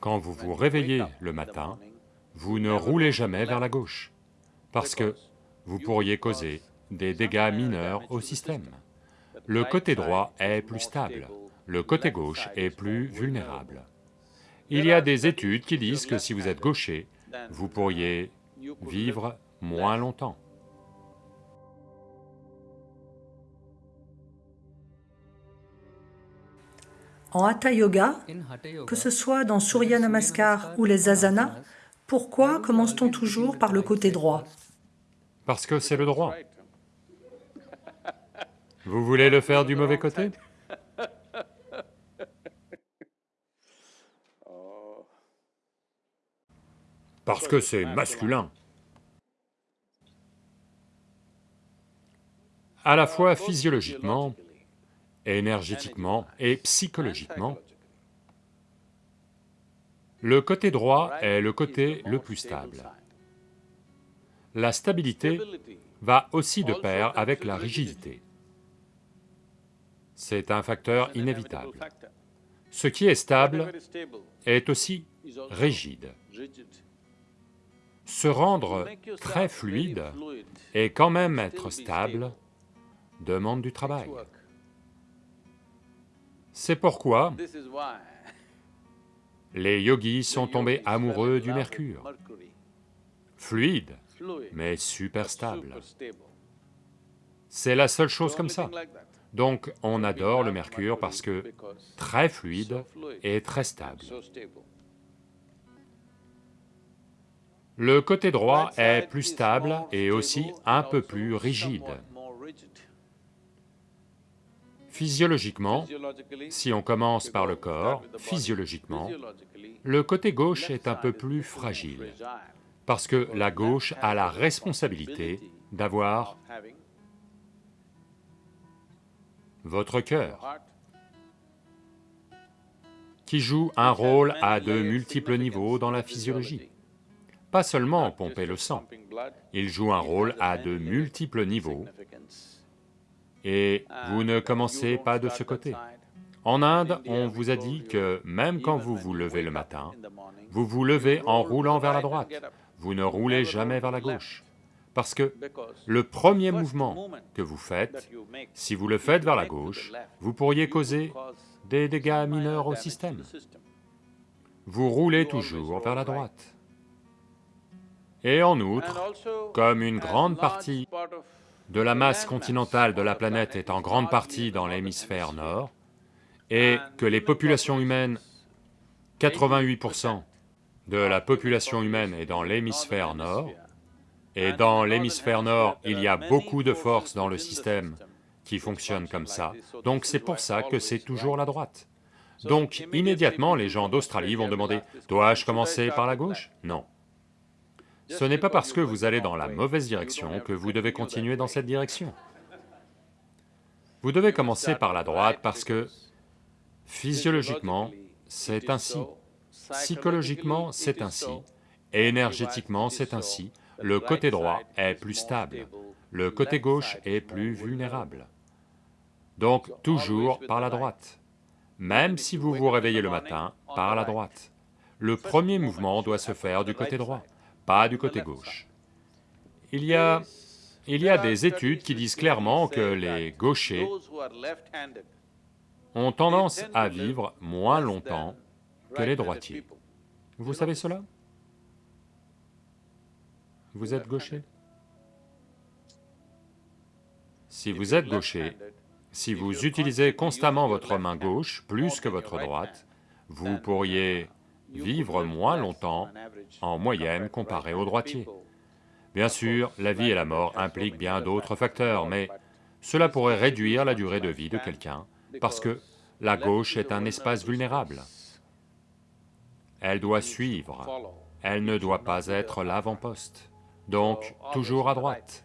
Quand vous vous réveillez le matin, vous ne roulez jamais vers la gauche, parce que vous pourriez causer des dégâts mineurs au système. Le côté droit est plus stable, le côté gauche est plus vulnérable. Il y a des études qui disent que si vous êtes gaucher, vous pourriez vivre moins longtemps. En Hatha Yoga, que ce soit dans Surya Namaskar ou les asanas, pourquoi commence-t-on toujours par le côté droit Parce que c'est le droit. Vous voulez le faire du mauvais côté? Parce que c'est masculin. À la fois physiologiquement, énergétiquement et psychologiquement, le côté droit est le côté le plus stable. La stabilité va aussi de pair avec la rigidité. C'est un facteur inévitable. Ce qui est stable est aussi rigide. Se rendre très fluide et quand même être stable demande du travail. C'est pourquoi les yogis sont tombés amoureux du mercure, fluide, mais super stable. C'est la seule chose comme ça. Donc on adore le mercure parce que très fluide et très stable. Le côté droit est plus stable et aussi un peu plus rigide. Physiologiquement, si on commence par le corps, physiologiquement, le côté gauche est un peu plus fragile, parce que la gauche a la responsabilité d'avoir votre cœur, qui joue un rôle à de multiples niveaux dans la physiologie. Pas seulement pomper le sang, il joue un rôle à de multiples niveaux et vous ne commencez pas de ce côté. En Inde, on vous a dit que même quand vous vous levez le matin, vous vous levez en roulant vers la droite, vous ne roulez jamais vers la gauche. Parce que le premier mouvement que vous faites, si vous le faites vers la gauche, vous pourriez causer des dégâts mineurs au système. Vous roulez toujours vers la droite. Et en outre, comme une grande partie de la masse continentale de la planète est en grande partie dans l'hémisphère nord, et que les populations humaines, 88% de la population humaine est dans l'hémisphère nord, et dans l'hémisphère nord, il y a beaucoup de forces dans le système qui fonctionnent comme ça, donc c'est pour ça que c'est toujours la droite. Donc immédiatement, les gens d'Australie vont demander, dois-je commencer par la gauche? Non. Ce n'est pas parce que vous allez dans la mauvaise direction que vous devez continuer dans cette direction. Vous devez commencer par la droite parce que physiologiquement, c'est ainsi, psychologiquement, c'est ainsi, énergétiquement, c'est ainsi, le côté droit est plus stable, le côté gauche est plus vulnérable. Donc toujours par la droite. Même si vous vous réveillez le matin, par la droite. Le premier mouvement doit se faire du côté droit pas du côté gauche. Il y a... il y a des études qui disent clairement que les gauchers ont tendance à vivre moins longtemps que les droitiers. Vous savez cela? Vous êtes gaucher? Si vous êtes gaucher, si vous utilisez constamment votre main gauche plus que votre droite, vous pourriez vivre moins longtemps en moyenne comparé aux droitiers. Bien sûr, la vie et la mort impliquent bien d'autres facteurs, mais cela pourrait réduire la durée de vie de quelqu'un, parce que la gauche est un espace vulnérable. Elle doit suivre, elle ne doit pas être l'avant-poste, donc toujours à droite.